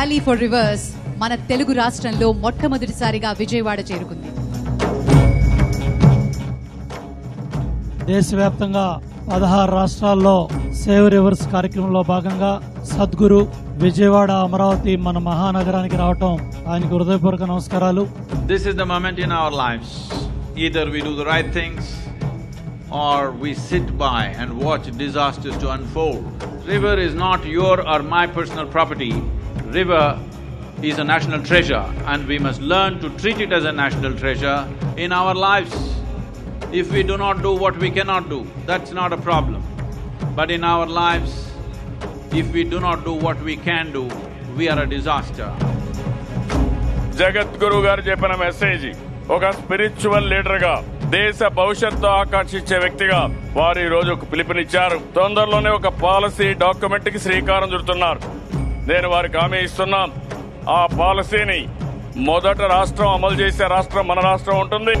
Rally for rivers మన తెలుగు రాష్ట్రంలో మొట్టమొదటిసారిగా విజయవాడ చేరుకుంది. దేశవ్యాప్తంగా పదహారు రాష్ట్రాల్లో సేవ్ రివర్స్ కార్యక్రమంలో భాగంగా సద్గురు విజయవాడ అమరావతి మన మహానగరానికి రావటం ఆయన హృదయపూర్వక నమస్కారాలు. This is the moment in life either we do the right things or we sit by and watch disasters to unfold river is not or my personal property River is a national treasure and we must learn to treat it as a national treasure in our lives. If we do not do what we cannot do, that's not a problem. But in our lives, if we do not do what we can do, we are a disaster. జగద్గురు గారు చెప్పిన message ఒక spiritual లీడర్గా దేశ భవిష్యత్తు ఆకాంక్షించే వ్యక్తిగా వారు ఈ రోజు ఒక పిలుపునిచ్చారు తొందరలోనే ఒక పాలసీ డాక్యుమెంట్కి శ్రీకారం చుడుతున్నారు నేను వారికి హామీ ఇస్తున్నాం ఆ పాలసీని మొదట రాష్ట్రం అమలు చేసే రాష్ట్రం మన రాష్ట్రం ఉంటుంది.